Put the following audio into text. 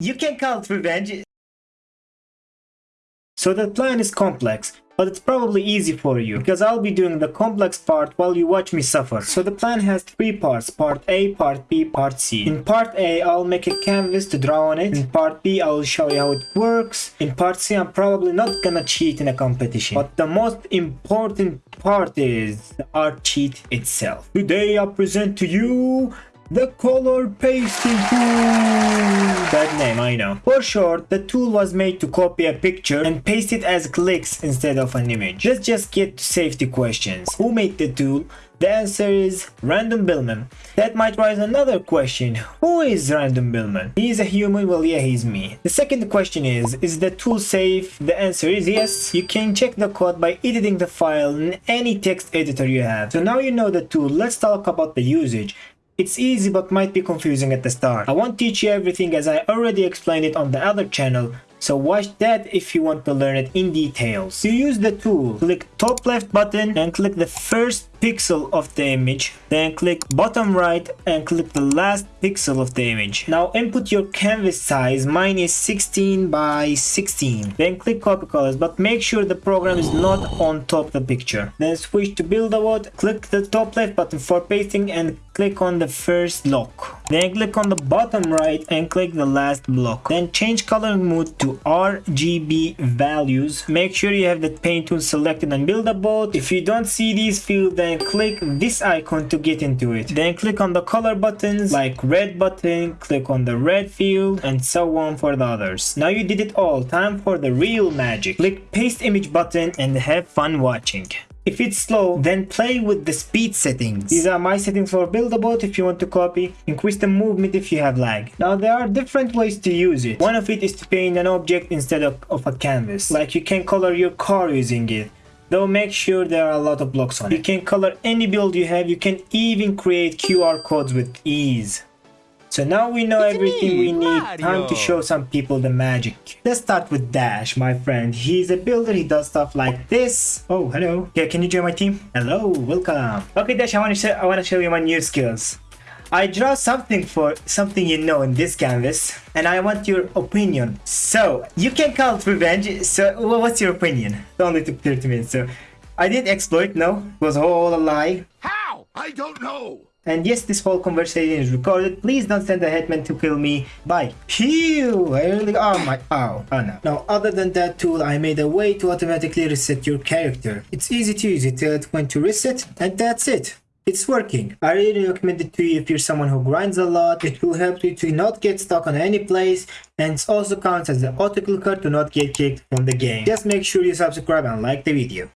You can call it revenge. So the plan is complex, but it's probably easy for you because I'll be doing the complex part while you watch me suffer. So the plan has three parts, part A, part B, part C. In part A, I'll make a canvas to draw on it. In part B, I'll show you how it works. In part C, I'm probably not gonna cheat in a competition. But the most important part is the art cheat itself. Today I present to you the color pasting tool. Name, I know. For short, the tool was made to copy a picture and paste it as clicks instead of an image. Let's just get to safety questions. Who made the tool? The answer is Random Billman. That might raise another question. Who is Random Billman? He's a human, well yeah, he's me. The second question is, is the tool safe? The answer is yes. You can check the code by editing the file in any text editor you have. So now you know the tool, let's talk about the usage. It's easy but might be confusing at the start. I won't teach you everything as I already explained it on the other channel, so watch that if you want to learn it in details. To use the tool, click top left button and click the first pixel of the image then click bottom right and click the last pixel of the image. Now input your canvas size mine is 16 by 16 then click copy colors but make sure the program is not on top of the picture. Then switch to build a word click the top left button for pasting and click on the first block. Then click on the bottom right and click the last block. Then change coloring mode to RGB values. Make sure you have the paint tool selected and build a boat if you don't see these fields then then click this icon to get into it. Then click on the color buttons like red button, click on the red field and so on for the others. Now you did it all, time for the real magic. Click paste image button and have fun watching. If it's slow, then play with the speed settings. These are my settings for Build-A-Boat if you want to copy. Increase the movement if you have lag. Now there are different ways to use it. One of it is to paint an object instead of, of a canvas. Like you can color your car using it though make sure there are a lot of blocks on it. You can color any build you have, you can even create QR codes with ease. So now we know everything we need, time to show some people the magic. Let's start with Dash, my friend. He's a builder, he does stuff like this. Oh, hello. Yeah, can you join my team? Hello, welcome. Okay, Dash, I want to show, I want to show you my new skills. I draw something for something you know in this canvas, and I want your opinion. So, you can call it revenge. So, wha- what's your opinion? It only took 30 minutes. So, I didn't exploit, no. It was all a lie. How? I don't know. And yes, this whole conversation is recorded. Please don't send a hitman to kill me. Bye. Phew! I really. Oh my. Oh. Oh no. Now, other than that tool, I made a way to automatically reset your character. It's easy to use. It when to reset, and that's it. It's working. I really recommend it to you if you're someone who grinds a lot. It will help you to not get stuck on any place and it also counts as an auto clicker to not get kicked from the game. Just make sure you subscribe and like the video.